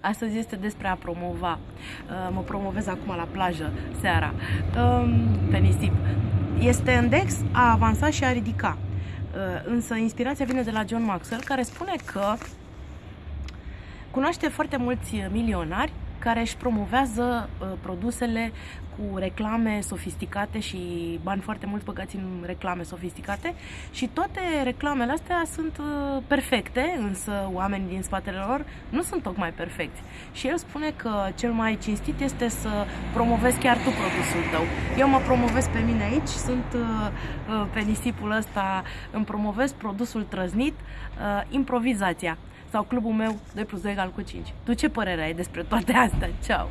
Astăzi este despre a promova. Uh, mă promovez acum la plajă seara, um, pe nisip. Este index a avansa și a ridica. Uh, însă inspirația vine de la John Maxwell, care spune că cunoaște foarte mulți milionari care își promovează uh, produsele cu reclame sofisticate și bani foarte mulți băgați în reclame sofisticate și toate reclamele astea sunt uh, perfecte, însă oamenii din spatele lor nu sunt tocmai perfecti. Și el spune că cel mai cinstit este să promovezi chiar tu produsul tău. Eu mă promovez pe mine aici, sunt uh, uh, pe nisipul ăsta, îmi promovez produsul trăznit, uh, improvizația sau clubul meu 2 plus 2 egal cu 5. Tu ce părere ai despre toate astea? Ceau!